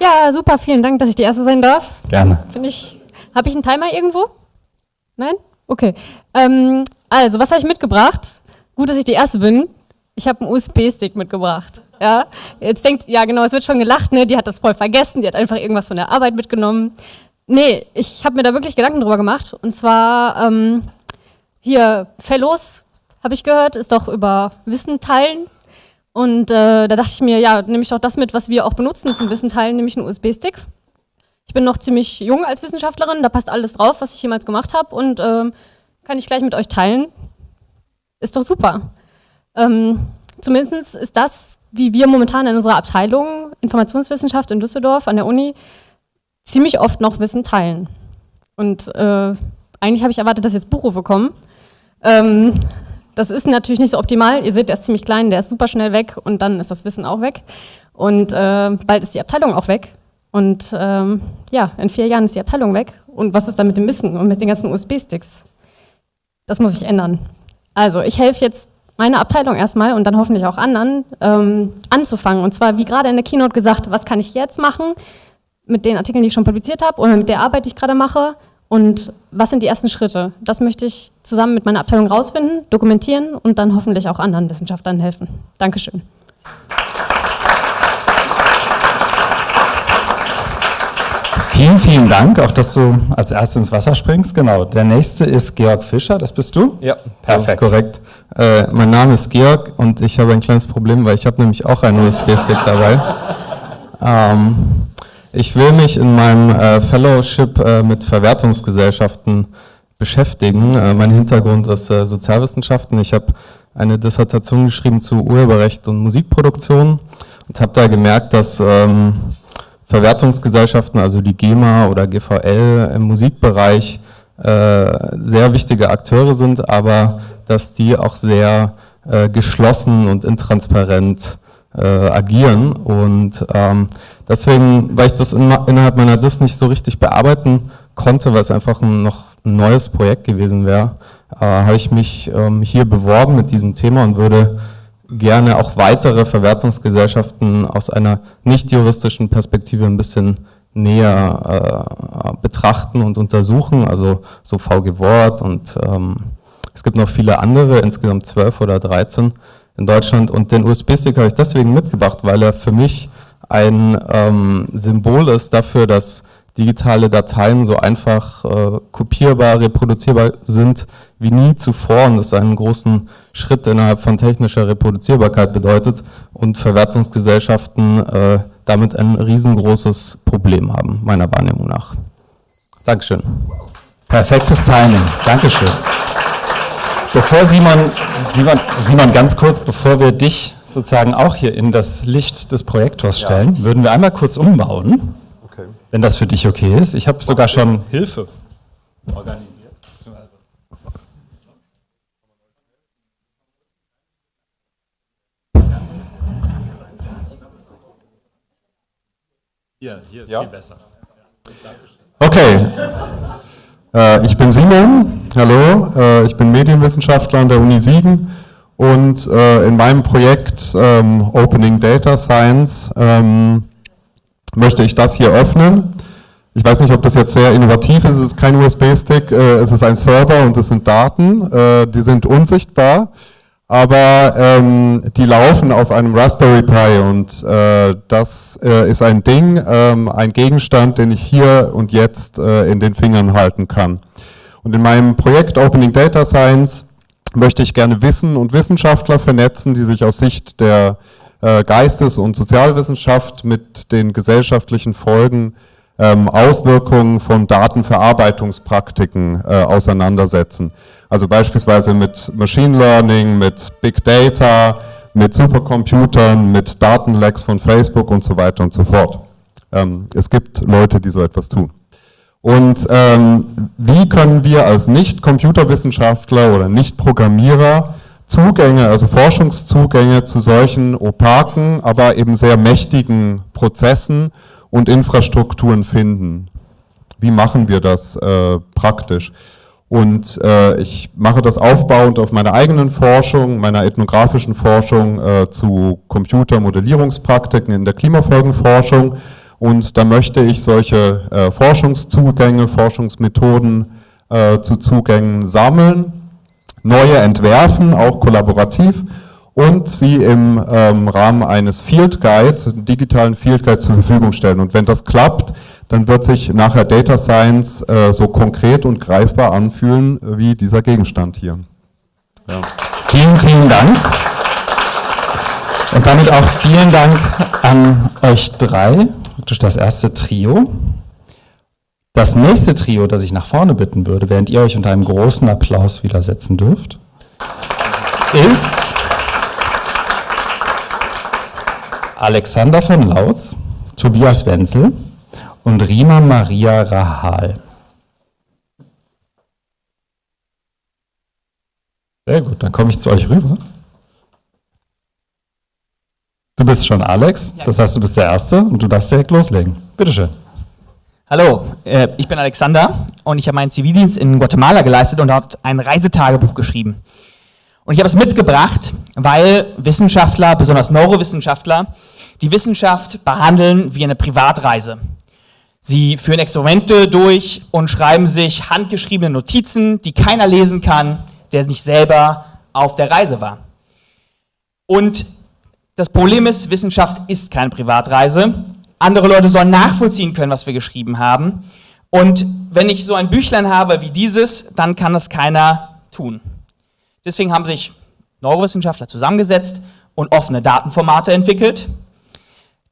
Ja, super, vielen Dank, dass ich die Erste sein darf. Gerne. Ich. Habe ich einen Timer irgendwo? Nein? Okay. Ähm, also, was habe ich mitgebracht? Gut, dass ich die Erste bin. Ich habe einen USB-Stick mitgebracht. Ja, jetzt denkt, ja genau, es wird schon gelacht, ne? Die hat das voll vergessen, die hat einfach irgendwas von der Arbeit mitgenommen. Nee, ich habe mir da wirklich Gedanken drüber gemacht. Und zwar ähm, hier Fellows, habe ich gehört, ist doch über Wissen teilen. Und äh, da dachte ich mir, ja, nehme ich doch das mit, was wir auch benutzen zum Wissen teilen, nämlich einen USB-Stick. Ich bin noch ziemlich jung als Wissenschaftlerin, da passt alles drauf, was ich jemals gemacht habe und ähm, kann ich gleich mit euch teilen. Ist doch super. Ähm, zumindest ist das, wie wir momentan in unserer Abteilung Informationswissenschaft in Düsseldorf an der Uni ziemlich oft noch Wissen teilen. Und äh, eigentlich habe ich erwartet, dass jetzt Buchrufe kommen. Ähm, das ist natürlich nicht so optimal. Ihr seht, der ist ziemlich klein, der ist super schnell weg und dann ist das Wissen auch weg. Und äh, bald ist die Abteilung auch weg. Und ähm, ja, in vier Jahren ist die Abteilung weg. Und was ist dann mit dem Wissen und mit den ganzen USB-Sticks? Das muss sich ändern. Also ich helfe jetzt meiner Abteilung erstmal und dann hoffentlich auch anderen ähm, anzufangen. Und zwar, wie gerade in der Keynote gesagt, was kann ich jetzt machen mit den Artikeln, die ich schon publiziert habe oder mit der Arbeit, die ich gerade mache und was sind die ersten Schritte? Das möchte ich zusammen mit meiner Abteilung rausfinden, dokumentieren und dann hoffentlich auch anderen Wissenschaftlern helfen. Dankeschön. Vielen, vielen Dank, auch dass du als Erster ins Wasser springst. Genau, der nächste ist Georg Fischer, das bist du? Ja, Perfekt. das ist korrekt. Äh, mein Name ist Georg und ich habe ein kleines Problem, weil ich habe nämlich auch einen USB-Stick dabei. ähm, ich will mich in meinem äh, Fellowship äh, mit Verwertungsgesellschaften beschäftigen. Äh, mein Hintergrund ist äh, Sozialwissenschaften. Ich habe eine Dissertation geschrieben zu Urheberrecht und Musikproduktion und habe da gemerkt, dass ähm, Verwertungsgesellschaften, also die GEMA oder GVL im Musikbereich, äh, sehr wichtige Akteure sind, aber dass die auch sehr äh, geschlossen und intransparent äh, agieren. Und ähm, deswegen, weil ich das in, innerhalb meiner DIS nicht so richtig bearbeiten konnte, weil es einfach ein, noch ein neues Projekt gewesen wäre, äh, habe ich mich ähm, hier beworben mit diesem Thema und würde gerne auch weitere Verwertungsgesellschaften aus einer nicht juristischen Perspektive ein bisschen näher äh, betrachten und untersuchen, also so VG Wort und ähm, es gibt noch viele andere, insgesamt zwölf oder dreizehn in Deutschland. Und den USB-Stick habe ich deswegen mitgebracht, weil er für mich ein ähm, Symbol ist dafür, dass digitale Dateien so einfach äh, kopierbar, reproduzierbar sind wie nie zuvor und das einen großen Schritt innerhalb von technischer Reproduzierbarkeit bedeutet und Verwertungsgesellschaften äh, damit ein riesengroßes Problem haben, meiner Wahrnehmung nach. Dankeschön. Perfektes Timing. Dankeschön. Bevor Simon, Simon, Simon, ganz kurz, bevor wir dich sozusagen auch hier in das Licht des Projektors stellen, ja. würden wir einmal kurz umbauen. Wenn das für dich okay ist. Ich habe sogar schon Hilfe organisiert. Hier, hier ist ja? viel besser. Okay. Äh, ich bin Simon, hallo, äh, ich bin Medienwissenschaftler an der Uni Siegen und äh, in meinem Projekt ähm, Opening Data Science ähm, möchte ich das hier öffnen. Ich weiß nicht, ob das jetzt sehr innovativ ist, es ist kein USB-Stick, äh, es ist ein Server und es sind Daten, äh, die sind unsichtbar aber ähm, die laufen auf einem Raspberry Pi und äh, das ist ein Ding, ähm, ein Gegenstand, den ich hier und jetzt in den Fingern halten kann. Und in meinem Projekt Opening Data Science möchte ich gerne Wissen und Wissenschaftler vernetzen, die sich aus Sicht der Geistes- und Sozialwissenschaft mit den gesellschaftlichen Folgen ähm, Auswirkungen von Datenverarbeitungspraktiken äh, auseinandersetzen. Also beispielsweise mit Machine Learning, mit Big Data, mit Supercomputern, mit Datenlecks von Facebook und so weiter und so fort. Ähm, es gibt Leute, die so etwas tun. Und ähm, wie können wir als Nicht-Computerwissenschaftler oder Nicht-Programmierer Zugänge, also Forschungszugänge zu solchen opaken, aber eben sehr mächtigen Prozessen und Infrastrukturen finden. Wie machen wir das äh, praktisch? Und äh, ich mache das aufbauend auf meiner eigenen Forschung, meiner ethnografischen Forschung äh, zu Computermodellierungspraktiken in der Klimafolgenforschung. Und da möchte ich solche äh, Forschungszugänge, Forschungsmethoden äh, zu Zugängen sammeln, neue entwerfen, auch kollaborativ und sie im ähm, Rahmen eines Field Guides, digitalen Field Guides zur Verfügung stellen. Und wenn das klappt, dann wird sich nachher Data Science äh, so konkret und greifbar anfühlen wie dieser Gegenstand hier. Ja. Vielen, vielen Dank. Und damit auch vielen Dank an euch drei, praktisch das erste Trio. Das nächste Trio, das ich nach vorne bitten würde, während ihr euch unter einem großen Applaus widersetzen dürft, ist Alexander von Lautz, Tobias Wenzel, und Rima Maria Rahal. Sehr gut, dann komme ich zu euch rüber. Du bist schon Alex, das heißt, du bist der Erste und du darfst direkt loslegen. Bitte schön. Hallo, äh, ich bin Alexander und ich habe meinen Zivildienst in Guatemala geleistet und dort ein Reisetagebuch geschrieben. Und ich habe es mitgebracht, weil Wissenschaftler, besonders Neurowissenschaftler, die Wissenschaft behandeln wie eine Privatreise. Sie führen Experimente durch und schreiben sich handgeschriebene Notizen, die keiner lesen kann, der nicht selber auf der Reise war. Und das Problem ist, Wissenschaft ist keine Privatreise. Andere Leute sollen nachvollziehen können, was wir geschrieben haben. Und wenn ich so ein Büchlein habe wie dieses, dann kann das keiner tun. Deswegen haben sich Neurowissenschaftler zusammengesetzt und offene Datenformate entwickelt.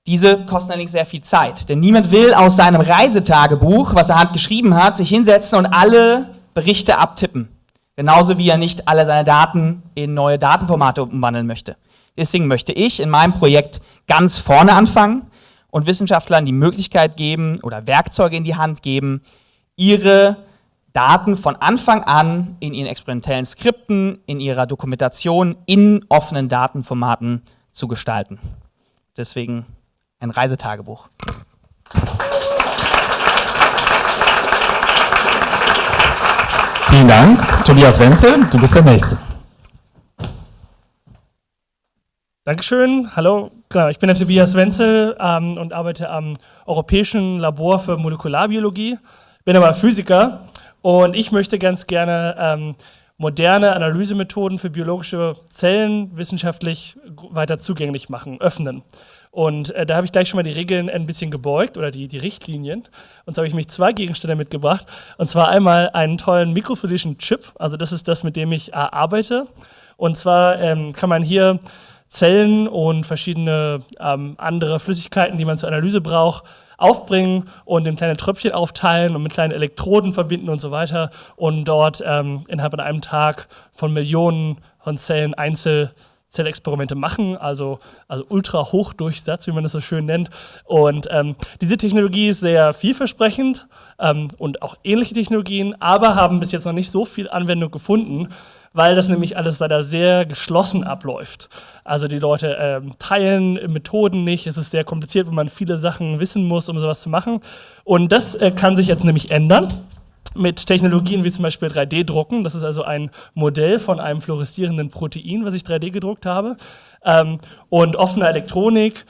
Diese kosten allerdings sehr viel Zeit, denn niemand will aus seinem Reisetagebuch, was er hat geschrieben hat, sich hinsetzen und alle Berichte abtippen. Genauso wie er nicht alle seine Daten in neue Datenformate umwandeln möchte. Deswegen möchte ich in meinem Projekt ganz vorne anfangen und Wissenschaftlern die Möglichkeit geben oder Werkzeuge in die Hand geben, ihre Daten von Anfang an in ihren experimentellen Skripten, in ihrer Dokumentation in offenen Datenformaten zu gestalten. Deswegen ein Reisetagebuch. Vielen Dank. Tobias Wenzel, du bist der Nächste. Dankeschön. Hallo, genau, ich bin der Tobias Wenzel ähm, und arbeite am Europäischen Labor für Molekularbiologie, bin aber Physiker und ich möchte ganz gerne ähm, moderne Analysemethoden für biologische Zellen wissenschaftlich weiter zugänglich machen, öffnen. Und äh, da habe ich gleich schon mal die Regeln ein bisschen gebeugt oder die, die Richtlinien. Und so habe ich mich zwei Gegenstände mitgebracht. Und zwar einmal einen tollen mikrofluidischen Chip. Also das ist das, mit dem ich äh, arbeite. Und zwar ähm, kann man hier Zellen und verschiedene ähm, andere Flüssigkeiten, die man zur Analyse braucht, aufbringen und in kleine Tröpfchen aufteilen und mit kleinen Elektroden verbinden und so weiter und dort ähm, innerhalb von einem Tag von Millionen von Zellen einzeln Zellexperimente machen, also, also ultra Hochdurchsatz, wie man das so schön nennt. Und ähm, diese Technologie ist sehr vielversprechend ähm, und auch ähnliche Technologien, aber haben bis jetzt noch nicht so viel Anwendung gefunden, weil das nämlich alles leider sehr geschlossen abläuft. Also die Leute ähm, teilen Methoden nicht, es ist sehr kompliziert, wenn man viele Sachen wissen muss, um sowas zu machen. Und das äh, kann sich jetzt nämlich ändern mit Technologien wie zum Beispiel 3D-Drucken. Das ist also ein Modell von einem fluoreszierenden Protein, was ich 3D gedruckt habe. Ähm, und offene Elektronik,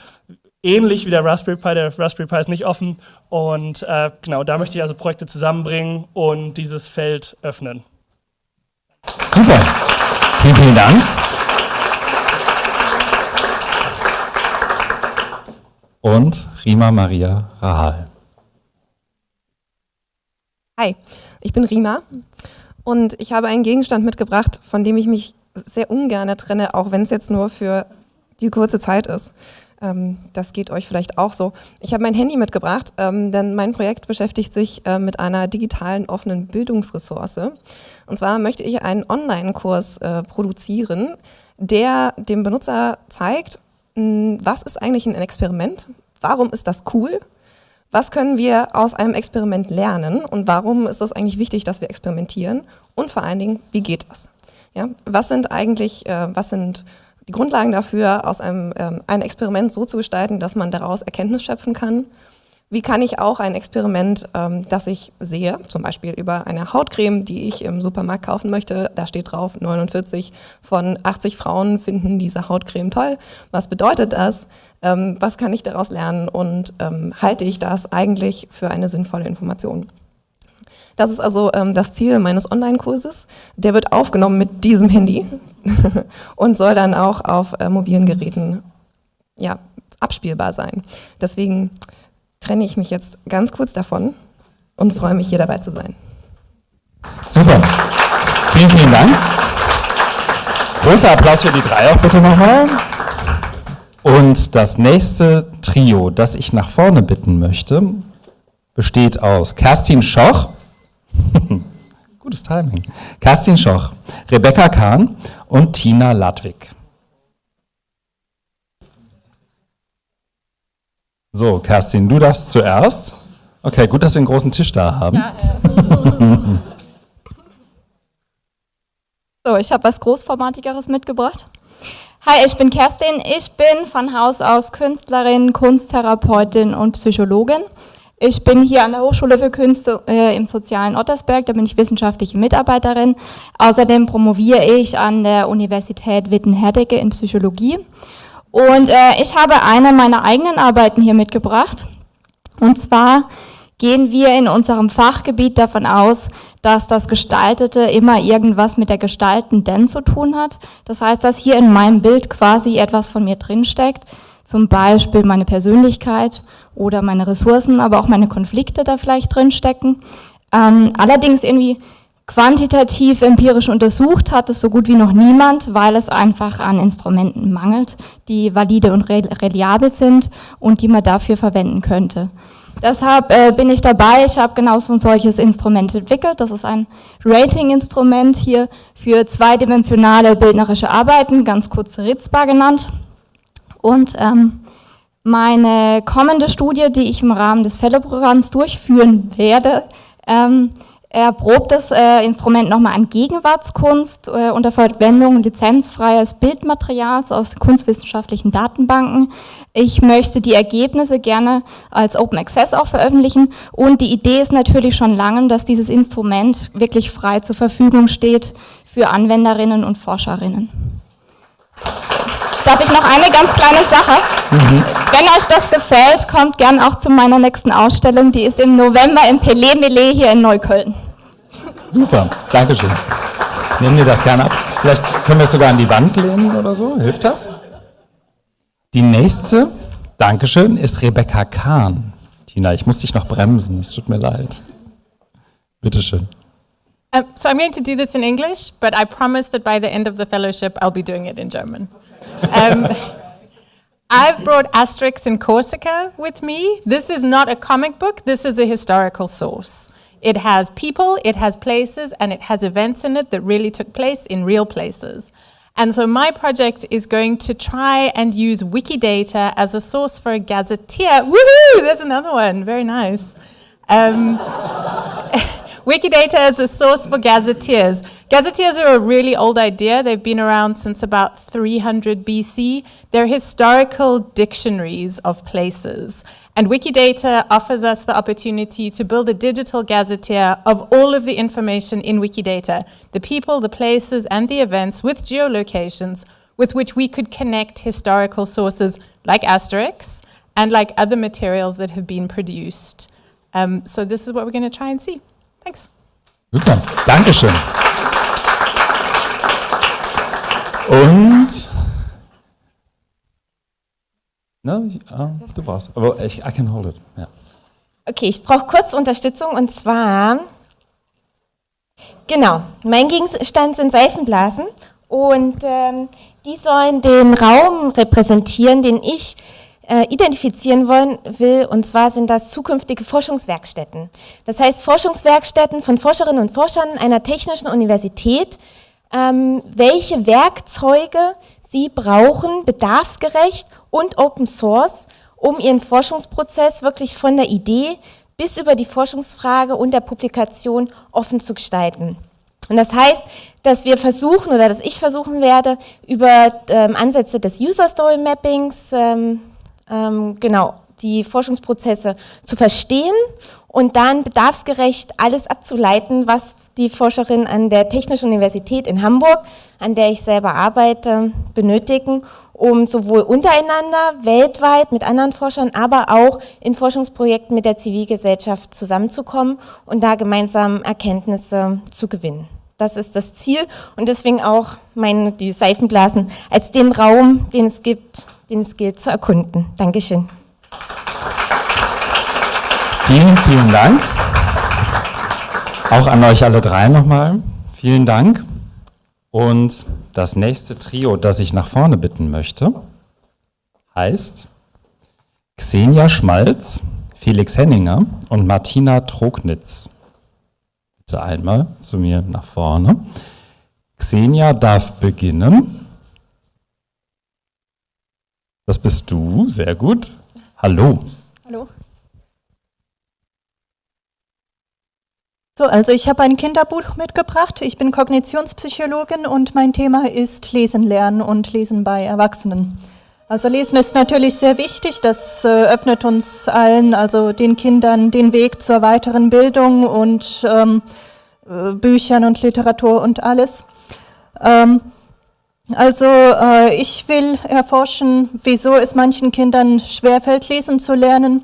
ähnlich wie der Raspberry Pi. Der Raspberry Pi ist nicht offen. Und äh, genau, da möchte ich also Projekte zusammenbringen und dieses Feld öffnen. Super. Vielen, vielen Dank. Und Rima Maria Rahal. Hi, ich bin Rima und ich habe einen Gegenstand mitgebracht, von dem ich mich sehr ungern trenne, auch wenn es jetzt nur für die kurze Zeit ist. Ähm, das geht euch vielleicht auch so. Ich habe mein Handy mitgebracht, ähm, denn mein Projekt beschäftigt sich äh, mit einer digitalen offenen Bildungsressource. Und zwar möchte ich einen Online-Kurs äh, produzieren, der dem Benutzer zeigt, mh, was ist eigentlich ein Experiment, warum ist das cool was können wir aus einem Experiment lernen und warum ist es eigentlich wichtig, dass wir experimentieren? Und vor allen Dingen, wie geht das? Ja, was sind eigentlich, äh, was sind die Grundlagen dafür, aus einem ähm, ein Experiment so zu gestalten, dass man daraus Erkenntnis schöpfen kann? wie kann ich auch ein Experiment, ähm, das ich sehe, zum Beispiel über eine Hautcreme, die ich im Supermarkt kaufen möchte, da steht drauf, 49 von 80 Frauen finden diese Hautcreme toll. Was bedeutet das? Ähm, was kann ich daraus lernen und ähm, halte ich das eigentlich für eine sinnvolle Information? Das ist also ähm, das Ziel meines Online-Kurses. Der wird aufgenommen mit diesem Handy und soll dann auch auf äh, mobilen Geräten ja, abspielbar sein. Deswegen trenne ich mich jetzt ganz kurz davon und freue mich, hier dabei zu sein. Super. Vielen, vielen Dank. Großer Applaus für die drei auch bitte nochmal. Und das nächste Trio, das ich nach vorne bitten möchte, besteht aus Kerstin Schoch, gutes Timing, Kerstin Schoch, Rebecca Kahn und Tina Ladwig. So, Kerstin, du darfst zuerst. Okay, gut, dass wir einen großen Tisch da haben. Ja, äh. so, ich habe was Großformatigeres mitgebracht. Hi, ich bin Kerstin. Ich bin von Haus aus Künstlerin, Kunsttherapeutin und Psychologin. Ich bin hier an der Hochschule für Künste äh, im sozialen Ottersberg, da bin ich wissenschaftliche Mitarbeiterin. Außerdem promoviere ich an der Universität Witten-Herdecke in Psychologie. Und äh, ich habe eine meiner eigenen Arbeiten hier mitgebracht. Und zwar gehen wir in unserem Fachgebiet davon aus, dass das Gestaltete immer irgendwas mit der Gestaltenden zu tun hat. Das heißt, dass hier in meinem Bild quasi etwas von mir drinsteckt, zum Beispiel meine Persönlichkeit oder meine Ressourcen, aber auch meine Konflikte da vielleicht drinstecken. Ähm, allerdings irgendwie Quantitativ empirisch untersucht hat es so gut wie noch niemand, weil es einfach an Instrumenten mangelt, die valide und reliabel sind und die man dafür verwenden könnte. Deshalb äh, bin ich dabei, ich habe genau so ein solches Instrument entwickelt. Das ist ein Rating-Instrument hier für zweidimensionale bildnerische Arbeiten, ganz kurz Ritzbar genannt. Und ähm, meine kommende Studie, die ich im Rahmen des Fellow-Programms durchführen werde, ähm, er probt das äh, Instrument nochmal an Gegenwartskunst äh, unter Verwendung lizenzfreies Bildmaterials aus kunstwissenschaftlichen Datenbanken. Ich möchte die Ergebnisse gerne als Open Access auch veröffentlichen und die Idee ist natürlich schon lange, dass dieses Instrument wirklich frei zur Verfügung steht für Anwenderinnen und Forscherinnen. Darf ich noch eine ganz kleine Sache? Mhm. Wenn euch das gefällt, kommt gern auch zu meiner nächsten Ausstellung. Die ist im November im Pelé Melé hier in Neukölln. Super, Dankeschön. Ich nehme dir das gerne ab. Vielleicht können wir es sogar an die Wand lehnen oder so. Hilft das? Die nächste, Dankeschön, ist Rebecca Kahn. Tina, ich muss dich noch bremsen, es tut mir leid. Bitteschön. Um, so I'm going to do this in English, but I promise that by the end of the fellowship I'll be doing it in German. Um, I've brought Asterix in Corsica with me. This is not a comic book, this is a historical source. It has people, it has places, and it has events in it that really took place in real places. And so my project is going to try and use Wikidata as a source for a gazetteer. Woohoo! There's another one. Very nice. Um, Wikidata is a source for gazetteers. Gazetteers are a really old idea. They've been around since about 300 BC. They're historical dictionaries of places. And Wikidata offers us the opportunity to build a digital gazetteer of all of the information in Wikidata, the people, the places, and the events with geolocations with which we could connect historical sources like Asterix and like other materials that have been produced. Um, so this is what we're going to try and see. Thanks. Super, Dankeschön. Und Ne, uh, du brauchst, aber ich I can hold it. Ja. Okay, ich brauche kurz Unterstützung und zwar, genau, mein Gegenstand sind Seifenblasen und ähm, die sollen den Raum repräsentieren, den ich äh, identifizieren wollen, will. Und zwar sind das zukünftige Forschungswerkstätten. Das heißt Forschungswerkstätten von Forscherinnen und Forschern einer technischen Universität, ähm, welche Werkzeuge sie brauchen, bedarfsgerecht und Open Source, um ihren Forschungsprozess wirklich von der Idee bis über die Forschungsfrage und der Publikation offen zu gestalten. Und das heißt, dass wir versuchen oder dass ich versuchen werde, über ähm, Ansätze des User Story Mappings ähm, genau, die Forschungsprozesse zu verstehen und dann bedarfsgerecht alles abzuleiten, was die Forscherinnen an der Technischen Universität in Hamburg, an der ich selber arbeite, benötigen, um sowohl untereinander, weltweit mit anderen Forschern, aber auch in Forschungsprojekten mit der Zivilgesellschaft zusammenzukommen und da gemeinsam Erkenntnisse zu gewinnen. Das ist das Ziel und deswegen auch meine, die Seifenblasen als den Raum, den es gibt, den es gilt zu erkunden. Dankeschön. Vielen, vielen Dank. Auch an euch alle drei nochmal. Vielen Dank. Und das nächste Trio, das ich nach vorne bitten möchte, heißt Xenia Schmalz, Felix Henninger und Martina Trognitz. Bitte einmal zu mir nach vorne. Xenia darf beginnen. Das bist du, sehr gut. Hallo. Hallo. So, also ich habe ein Kinderbuch mitgebracht. Ich bin Kognitionspsychologin und mein Thema ist Lesen lernen und Lesen bei Erwachsenen. Also Lesen ist natürlich sehr wichtig. Das äh, öffnet uns allen, also den Kindern, den Weg zur weiteren Bildung und ähm, äh, Büchern und Literatur und alles. Ähm, also äh, ich will erforschen, wieso es manchen Kindern schwerfällt, lesen zu lernen.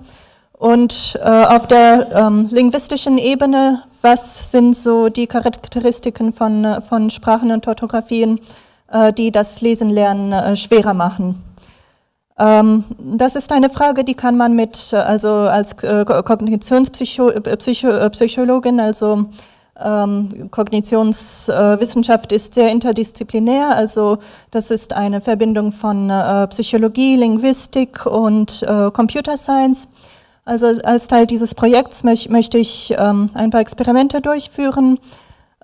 Und äh, auf der ähm, linguistischen Ebene was sind so die Charakteristiken von, äh, von Sprachen und Orthographien, äh, die das Lesen lernen äh, schwerer machen. Ähm, das ist eine Frage, die kann man mit, also als Kognitionspsychologin, also ähm, Kognitionswissenschaft ist sehr interdisziplinär, also das ist eine Verbindung von Psychologie, Linguistik und Computer Science. Also als Teil dieses Projekts möch, möchte ich ähm, ein paar Experimente durchführen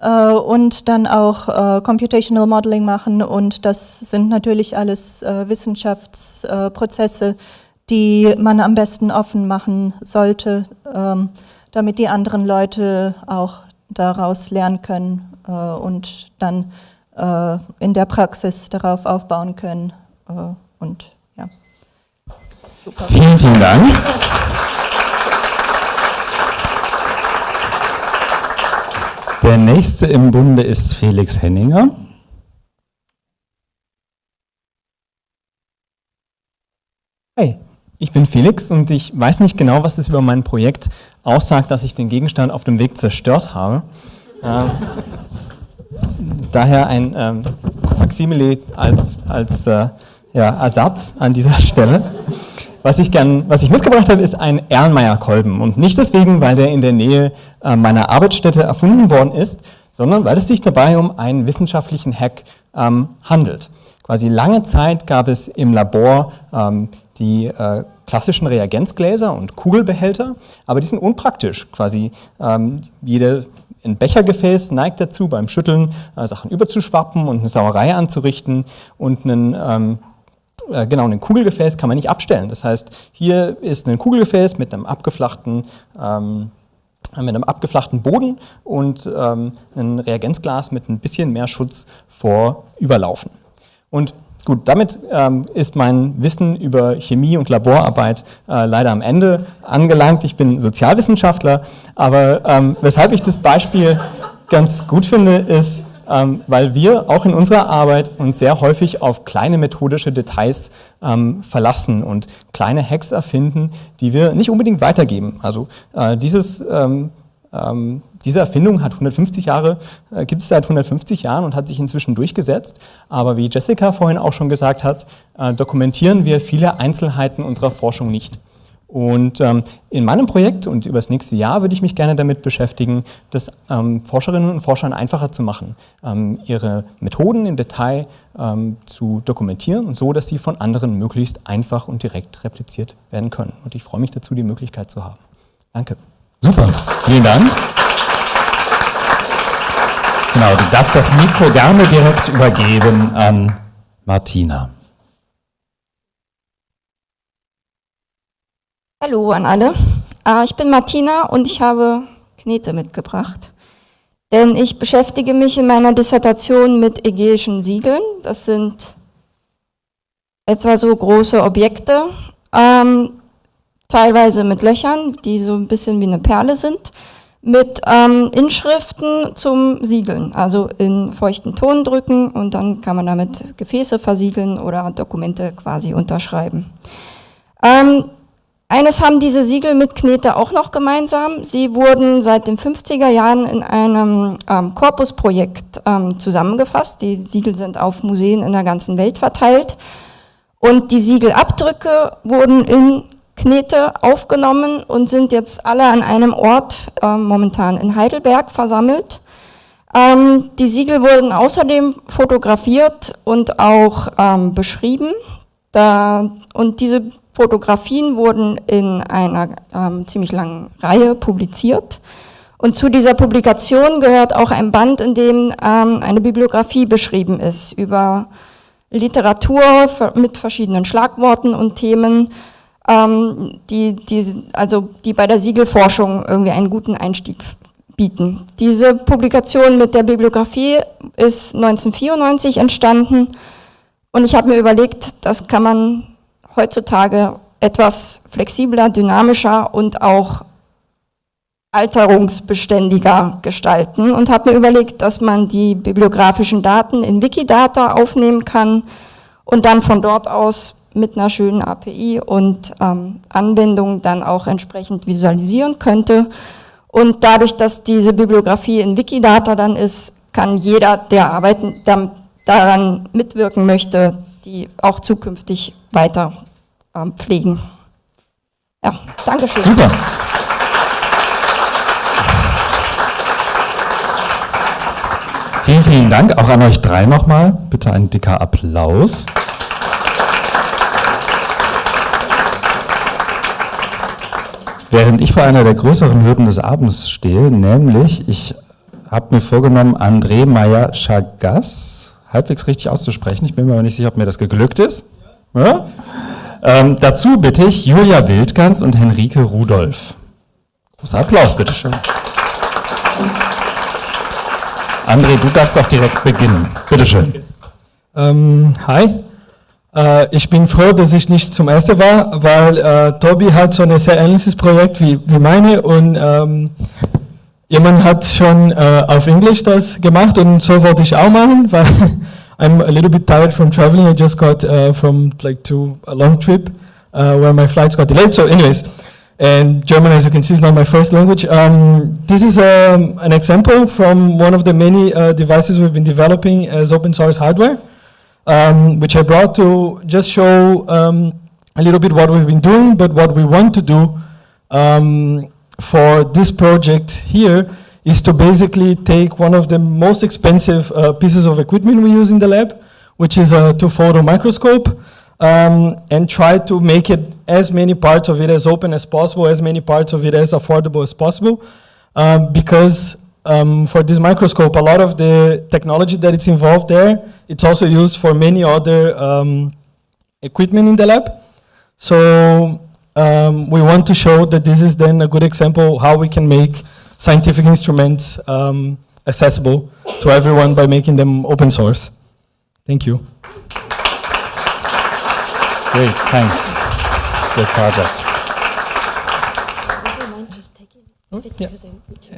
äh, und dann auch äh, Computational Modeling machen und das sind natürlich alles äh, Wissenschaftsprozesse, äh, die man am besten offen machen sollte, ähm, damit die anderen Leute auch daraus lernen können äh, und dann äh, in der Praxis darauf aufbauen können und ja. Super. Vielen, vielen Dank. Der nächste im Bunde ist Felix Henninger. Hey, ich bin Felix und ich weiß nicht genau, was es über mein Projekt aussagt, dass ich den Gegenstand auf dem Weg zerstört habe. Ähm, daher ein ähm, Faksimile als, als äh, ja, Ersatz an dieser Stelle. Was ich, gern, was ich mitgebracht habe, ist ein Erlenmeyer-Kolben. Und nicht deswegen, weil der in der Nähe äh, meiner Arbeitsstätte erfunden worden ist, sondern weil es sich dabei um einen wissenschaftlichen Hack ähm, handelt. Quasi lange Zeit gab es im Labor ähm, die äh, klassischen Reagenzgläser und Kugelbehälter, aber die sind unpraktisch. Quasi ähm, jede ein Bechergefäß neigt dazu, beim Schütteln äh, Sachen überzuschwappen und eine Sauerei anzurichten und einen ähm, äh, genau, ein Kugelgefäß kann man nicht abstellen. Das heißt, hier ist ein Kugelgefäß mit einem abgeflachten, ähm, mit einem abgeflachten Boden und ähm, ein Reagenzglas mit ein bisschen mehr Schutz vor Überlaufen. Und gut, damit ähm, ist mein Wissen über Chemie und Laborarbeit äh, leider am Ende angelangt. Ich bin Sozialwissenschaftler, aber ähm, weshalb ich das Beispiel ganz gut finde, ist, ähm, weil wir auch in unserer Arbeit uns sehr häufig auf kleine methodische Details ähm, verlassen und kleine Hacks erfinden, die wir nicht unbedingt weitergeben. Also äh, dieses ähm, diese Erfindung hat 150 Jahre, äh, gibt es seit 150 Jahren und hat sich inzwischen durchgesetzt. Aber wie Jessica vorhin auch schon gesagt hat, äh, dokumentieren wir viele Einzelheiten unserer Forschung nicht. Und ähm, in meinem Projekt und über das nächste Jahr würde ich mich gerne damit beschäftigen, das ähm, Forscherinnen und Forschern einfacher zu machen, ähm, ihre Methoden im Detail ähm, zu dokumentieren und so, dass sie von anderen möglichst einfach und direkt repliziert werden können. Und ich freue mich dazu, die Möglichkeit zu haben. Danke. Super, vielen Dank. Genau, du darfst das Mikro gerne direkt übergeben an Martina. Hallo an alle. Äh, ich bin Martina und ich habe Knete mitgebracht. Denn ich beschäftige mich in meiner Dissertation mit ägäischen Siegeln. Das sind etwa so große Objekte, ähm, teilweise mit Löchern, die so ein bisschen wie eine Perle sind, mit ähm, Inschriften zum Siegeln, also in feuchten Ton drücken und dann kann man damit Gefäße versiegeln oder Dokumente quasi unterschreiben. Ähm, eines haben diese Siegel mit Knete auch noch gemeinsam. Sie wurden seit den 50er Jahren in einem ähm, Korpusprojekt ähm, zusammengefasst. Die Siegel sind auf Museen in der ganzen Welt verteilt. Und die Siegelabdrücke wurden in Knete aufgenommen und sind jetzt alle an einem Ort, äh, momentan in Heidelberg, versammelt. Ähm, die Siegel wurden außerdem fotografiert und auch ähm, beschrieben. Da, und diese Fotografien wurden in einer ähm, ziemlich langen Reihe publiziert. Und zu dieser Publikation gehört auch ein Band, in dem ähm, eine Bibliografie beschrieben ist über Literatur mit verschiedenen Schlagworten und Themen, ähm, die, die, also die bei der Siegelforschung irgendwie einen guten Einstieg bieten. Diese Publikation mit der Bibliografie ist 1994 entstanden. Und ich habe mir überlegt, das kann man heutzutage etwas flexibler, dynamischer und auch alterungsbeständiger gestalten. Und habe mir überlegt, dass man die bibliografischen Daten in Wikidata aufnehmen kann und dann von dort aus mit einer schönen API und ähm, Anwendung dann auch entsprechend visualisieren könnte. Und dadurch, dass diese Bibliografie in Wikidata dann ist, kann jeder, der arbeiten, daran mitwirken möchte, die auch zukünftig weiter ähm, pflegen. Ja, Dankeschön. Super. Vielen, vielen Dank auch an euch drei nochmal. Bitte ein dicker Applaus. Während ich vor einer der größeren Hürden des Abends stehe, nämlich ich habe mir vorgenommen, André Meyer-Chagas halbwegs richtig auszusprechen. Ich bin mir aber nicht sicher, ob mir das geglückt ist. Ja? Ähm, dazu bitte ich Julia Wildgans und Henrike Rudolph. Großer Applaus, bitteschön. André, du darfst doch direkt beginnen. Bitteschön. Ähm, hi. Äh, ich bin froh, dass ich nicht zum ersten war, weil äh, Tobi hat so ein sehr ähnliches Projekt wie, wie meine und ähm, jemand hat schon äh, auf Englisch das gemacht und so wollte ich auch machen, weil I'm a little bit tired from traveling. I just got uh, from like to a long trip uh, where my flights got delayed. So anyways, and German, as you can see, is not my first language. Um, this is um, an example from one of the many uh, devices we've been developing as open source hardware, um, which I brought to just show um, a little bit what we've been doing, but what we want to do um, for this project here is to basically take one of the most expensive uh, pieces of equipment we use in the lab, which is a two-photo microscope, um, and try to make it as many parts of it as open as possible, as many parts of it as affordable as possible, um, because um, for this microscope, a lot of the technology that it's involved there, it's also used for many other um, equipment in the lab. So um, we want to show that this is then a good example how we can make scientific instruments um, accessible to everyone by making them open source. Thank you. Great, thanks. Good project.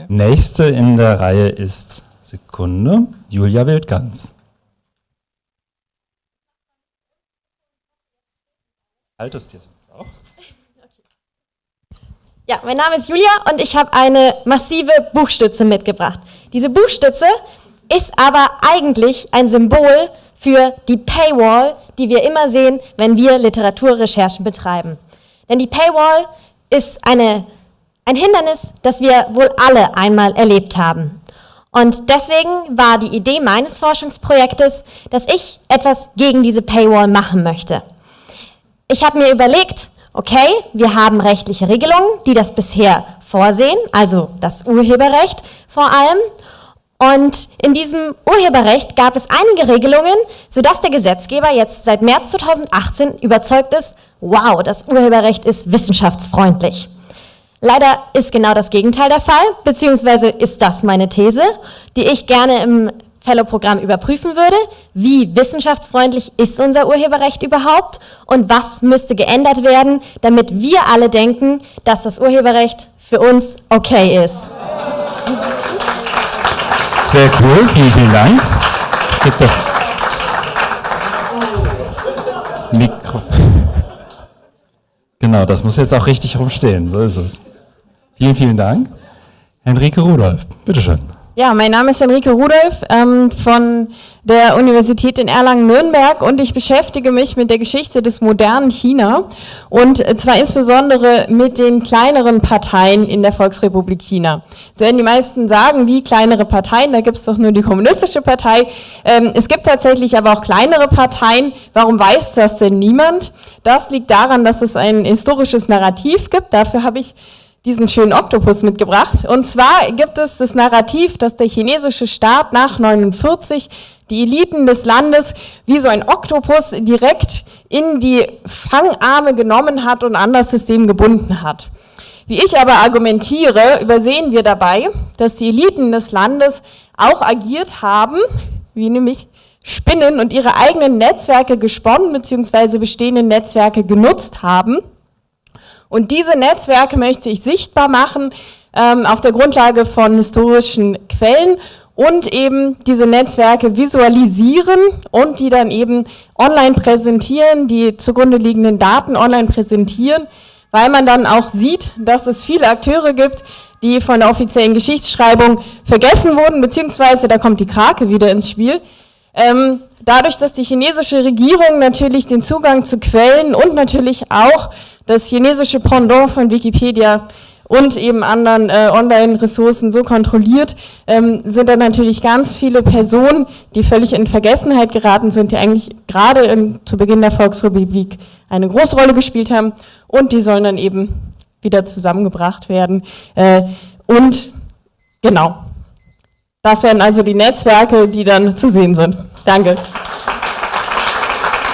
Nächste in der Reihe ist Sekunde Julia Wildgans. Haltest dir sonst auch? Ja, mein Name ist Julia und ich habe eine massive Buchstütze mitgebracht. Diese Buchstütze ist aber eigentlich ein Symbol für die Paywall, die wir immer sehen, wenn wir Literaturrecherchen betreiben. Denn die Paywall ist eine, ein Hindernis, das wir wohl alle einmal erlebt haben. Und deswegen war die Idee meines Forschungsprojektes, dass ich etwas gegen diese Paywall machen möchte. Ich habe mir überlegt, okay, wir haben rechtliche Regelungen, die das bisher vorsehen, also das Urheberrecht vor allem. Und in diesem Urheberrecht gab es einige Regelungen, sodass der Gesetzgeber jetzt seit März 2018 überzeugt ist, wow, das Urheberrecht ist wissenschaftsfreundlich. Leider ist genau das Gegenteil der Fall, beziehungsweise ist das meine These, die ich gerne im Fellow-Programm überprüfen würde, wie wissenschaftsfreundlich ist unser Urheberrecht überhaupt und was müsste geändert werden, damit wir alle denken, dass das Urheberrecht für uns okay ist. Sehr cool, vielen, vielen Dank. Gibt das Mikro. Genau, das muss jetzt auch richtig rumstehen, so ist es. Vielen, vielen Dank. Henrike Rudolph, bitteschön. Ja, mein Name ist Henrike Rudolph ähm, von der Universität in Erlangen-Nürnberg und ich beschäftige mich mit der Geschichte des modernen China und äh, zwar insbesondere mit den kleineren Parteien in der Volksrepublik China. So werden die meisten sagen, wie kleinere Parteien, da gibt es doch nur die kommunistische Partei. Ähm, es gibt tatsächlich aber auch kleinere Parteien. Warum weiß das denn niemand? Das liegt daran, dass es ein historisches Narrativ gibt. Dafür habe ich diesen schönen Oktopus mitgebracht. Und zwar gibt es das Narrativ, dass der chinesische Staat nach 49 die Eliten des Landes wie so ein Oktopus direkt in die Fangarme genommen hat und an das System gebunden hat. Wie ich aber argumentiere, übersehen wir dabei, dass die Eliten des Landes auch agiert haben, wie nämlich Spinnen und ihre eigenen Netzwerke gesponnen bzw. bestehende Netzwerke genutzt haben und diese Netzwerke möchte ich sichtbar machen ähm, auf der Grundlage von historischen Quellen und eben diese Netzwerke visualisieren und die dann eben online präsentieren, die zugrunde liegenden Daten online präsentieren, weil man dann auch sieht, dass es viele Akteure gibt, die von der offiziellen Geschichtsschreibung vergessen wurden, beziehungsweise da kommt die Krake wieder ins Spiel. Ähm, dadurch, dass die chinesische Regierung natürlich den Zugang zu Quellen und natürlich auch das chinesische Pendant von Wikipedia und eben anderen äh, Online-Ressourcen so kontrolliert, ähm, sind da natürlich ganz viele Personen, die völlig in Vergessenheit geraten sind, die eigentlich gerade zu Beginn der Volksrepublik eine große Rolle gespielt haben und die sollen dann eben wieder zusammengebracht werden. Äh, und genau, das werden also die Netzwerke, die dann zu sehen sind. Danke.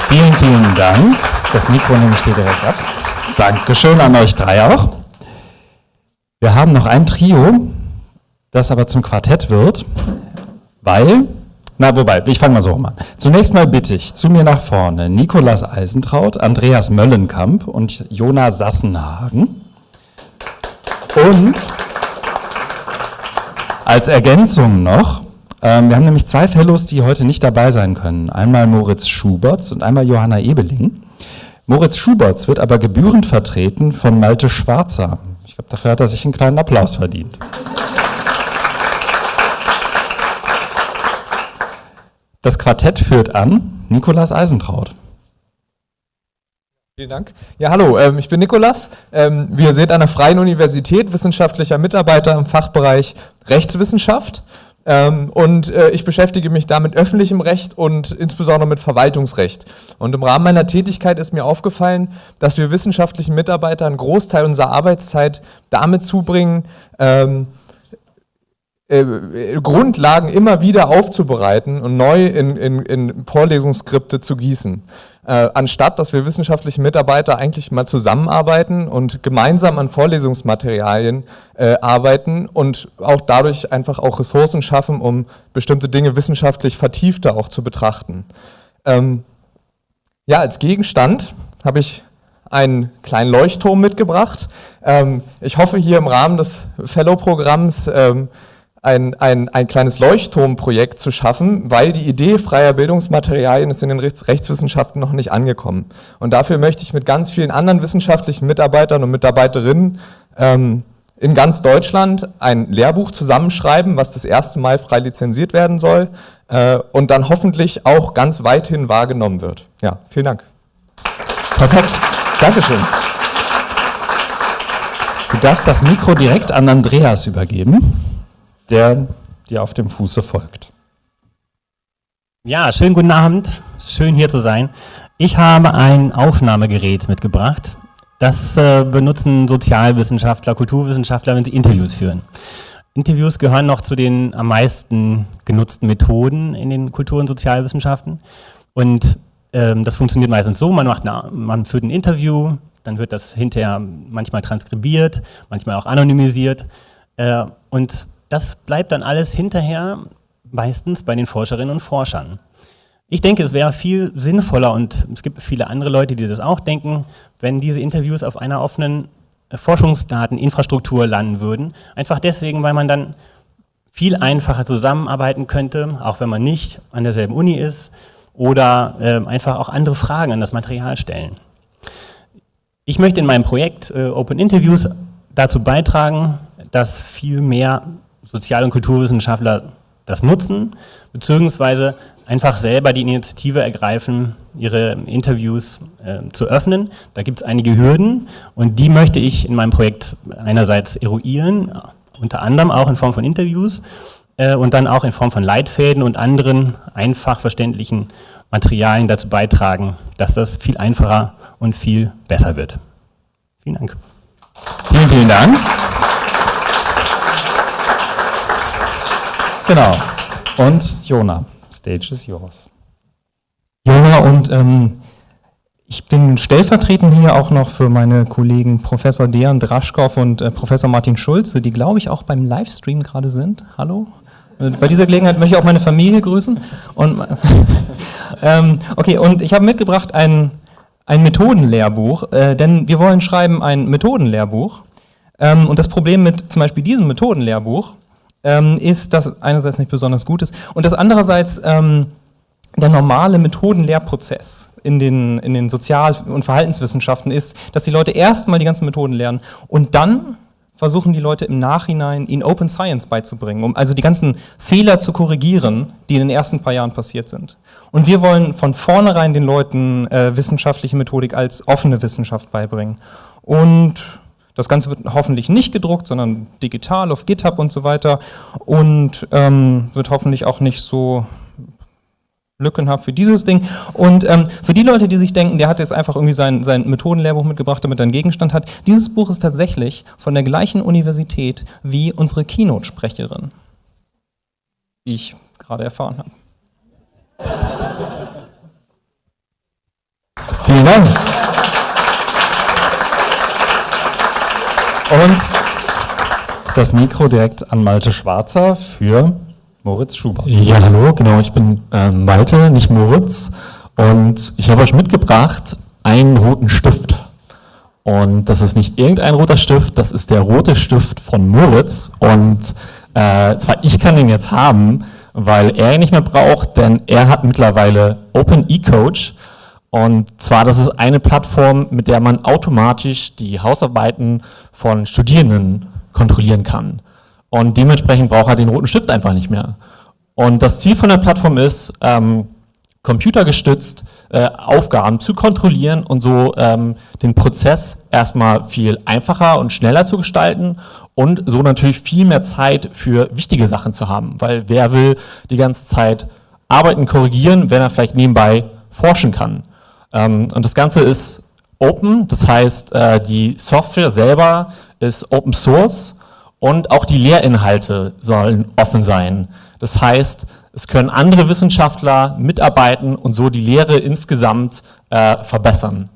Vielen, vielen Dank. Das Mikro nehme ich dir direkt ab. Dankeschön an euch drei auch. Wir haben noch ein Trio, das aber zum Quartett wird, weil, na wobei, ich fange mal so rum an. Zunächst mal bitte ich zu mir nach vorne Nikolas Eisentraut, Andreas Möllenkamp und Jona Sassenhagen. Und als Ergänzung noch, ähm, wir haben nämlich zwei Fellows, die heute nicht dabei sein können. Einmal Moritz Schuberts und einmal Johanna Ebeling. Moritz Schuberts wird aber gebührend vertreten von Malte Schwarzer. Ich glaube, dafür hat er sich einen kleinen Applaus verdient. Das Quartett führt an Nikolas Eisentraut. Vielen Dank. Ja, hallo, ähm, ich bin Nikolas. Ähm, wie ihr seht, an der Freien Universität, wissenschaftlicher Mitarbeiter im Fachbereich Rechtswissenschaft. Ähm, und äh, ich beschäftige mich da mit öffentlichem Recht und insbesondere mit Verwaltungsrecht. Und im Rahmen meiner Tätigkeit ist mir aufgefallen, dass wir wissenschaftlichen Mitarbeitern einen Großteil unserer Arbeitszeit damit zubringen, äh, Grundlagen immer wieder aufzubereiten und neu in, in, in Vorlesungsskripte zu gießen äh, anstatt dass wir wissenschaftliche Mitarbeiter eigentlich mal zusammenarbeiten und gemeinsam an Vorlesungsmaterialien äh, arbeiten und auch dadurch einfach auch Ressourcen schaffen, um bestimmte Dinge wissenschaftlich vertiefter auch zu betrachten. Ähm, ja, als Gegenstand habe ich einen kleinen Leuchtturm mitgebracht. Ähm, ich hoffe hier im Rahmen des Fellow-Programms ähm, ein, ein, ein kleines Leuchtturmprojekt zu schaffen, weil die Idee freier Bildungsmaterialien ist in den Rechts Rechtswissenschaften noch nicht angekommen. Und dafür möchte ich mit ganz vielen anderen wissenschaftlichen Mitarbeitern und Mitarbeiterinnen ähm, in ganz Deutschland ein Lehrbuch zusammenschreiben, was das erste Mal frei lizenziert werden soll äh, und dann hoffentlich auch ganz weithin wahrgenommen wird. Ja, vielen Dank. Perfekt. Dankeschön. Du darfst das Mikro direkt an Andreas übergeben der dir auf dem Fuße folgt. Ja, schönen guten Abend. Schön hier zu sein. Ich habe ein Aufnahmegerät mitgebracht. Das äh, benutzen Sozialwissenschaftler, Kulturwissenschaftler, wenn sie Interviews führen. Interviews gehören noch zu den am meisten genutzten Methoden in den Kultur- und Sozialwissenschaften. Und ähm, das funktioniert meistens so, man, macht eine, man führt ein Interview, dann wird das hinterher manchmal transkribiert, manchmal auch anonymisiert. Äh, und das bleibt dann alles hinterher meistens bei den Forscherinnen und Forschern. Ich denke, es wäre viel sinnvoller und es gibt viele andere Leute, die das auch denken, wenn diese Interviews auf einer offenen Forschungsdateninfrastruktur landen würden. Einfach deswegen, weil man dann viel einfacher zusammenarbeiten könnte, auch wenn man nicht an derselben Uni ist oder äh, einfach auch andere Fragen an das Material stellen. Ich möchte in meinem Projekt äh, Open Interviews dazu beitragen, dass viel mehr Sozial- und Kulturwissenschaftler das nutzen, beziehungsweise einfach selber die Initiative ergreifen, ihre Interviews äh, zu öffnen. Da gibt es einige Hürden und die möchte ich in meinem Projekt einerseits eruieren, unter anderem auch in Form von Interviews äh, und dann auch in Form von Leitfäden und anderen einfach verständlichen Materialien dazu beitragen, dass das viel einfacher und viel besser wird. Vielen Dank. Vielen, vielen Dank. Genau. Und Jona, stage is yours. Jona und ähm, ich bin stellvertretend hier auch noch für meine Kollegen Professor Dejan Draschkow und äh, Professor Martin Schulze, die glaube ich auch beim Livestream gerade sind. Hallo? Äh, bei dieser Gelegenheit möchte ich auch meine Familie grüßen. Und, ähm, okay, und ich habe mitgebracht ein, ein Methodenlehrbuch, äh, denn wir wollen schreiben ein Methodenlehrbuch. Ähm, und das Problem mit zum Beispiel diesem Methodenlehrbuch ähm, ist, dass einerseits nicht besonders gut ist und dass andererseits ähm, der normale Methodenlehrprozess in den, in den Sozial- und Verhaltenswissenschaften ist, dass die Leute erstmal die ganzen Methoden lernen und dann versuchen die Leute im Nachhinein ihnen Open Science beizubringen, um also die ganzen Fehler zu korrigieren, die in den ersten paar Jahren passiert sind. Und wir wollen von vornherein den Leuten äh, wissenschaftliche Methodik als offene Wissenschaft beibringen. Und das Ganze wird hoffentlich nicht gedruckt, sondern digital auf GitHub und so weiter und ähm, wird hoffentlich auch nicht so lückenhaft für dieses Ding. Und ähm, für die Leute, die sich denken, der hat jetzt einfach irgendwie sein, sein Methodenlehrbuch mitgebracht, damit er einen Gegenstand hat, dieses Buch ist tatsächlich von der gleichen Universität wie unsere Keynote-Sprecherin, wie ich gerade erfahren habe. Vielen Dank. Und das Mikro direkt an Malte Schwarzer für Moritz Schubert. Ja, hallo, genau, ich bin äh, Malte, nicht Moritz. Und ich habe euch mitgebracht einen roten Stift. Und das ist nicht irgendein roter Stift, das ist der rote Stift von Moritz. Und äh, zwar ich kann den jetzt haben, weil er ihn nicht mehr braucht, denn er hat mittlerweile Open eCoach. Und zwar, das ist eine Plattform, mit der man automatisch die Hausarbeiten von Studierenden kontrollieren kann. Und dementsprechend braucht er den roten Stift einfach nicht mehr. Und das Ziel von der Plattform ist, ähm, computergestützt äh, Aufgaben zu kontrollieren und so ähm, den Prozess erstmal viel einfacher und schneller zu gestalten und so natürlich viel mehr Zeit für wichtige Sachen zu haben. Weil wer will die ganze Zeit arbeiten, korrigieren, wenn er vielleicht nebenbei forschen kann. Ähm, und das Ganze ist open, das heißt, äh, die Software selber ist Open Source und auch die Lehrinhalte sollen offen sein. Das heißt, es können andere Wissenschaftler mitarbeiten und so die Lehre insgesamt äh, verbessern.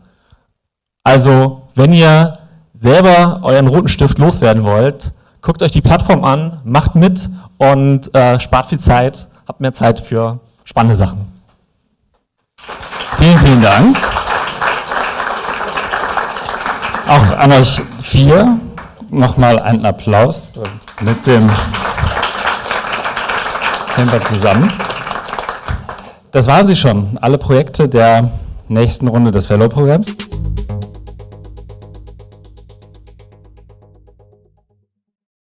Also, wenn ihr selber euren roten Stift loswerden wollt, guckt euch die Plattform an, macht mit und äh, spart viel Zeit, habt mehr Zeit für spannende Sachen. Vielen, vielen Dank. Auch an euch vier nochmal einen Applaus mit dem Camper zusammen. Das waren sie schon, alle Projekte der nächsten Runde des Fellow-Programms.